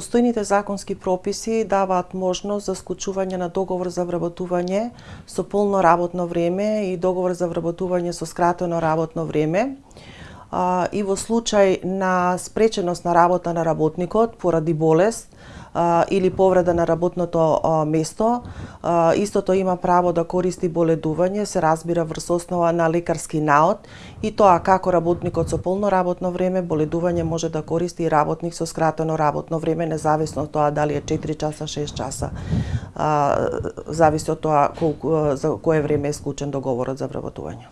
постојните законски прописи даваат можност за склучување на договор за вработување со полно работно време и договор за вработување со скратено работно време и во случај на спреченост на работа на работникот поради болест или повреда на работното место, истото има право да користи боледување, се разбира врз основа на лекарски наод и тоа како работникот со полно работно време, боледување може да користи и работник со скратено работно време, независно од тоа дали е 4 часа, 6 часа. Зависи од тоа колку за кое време е склучен договорот за вработување.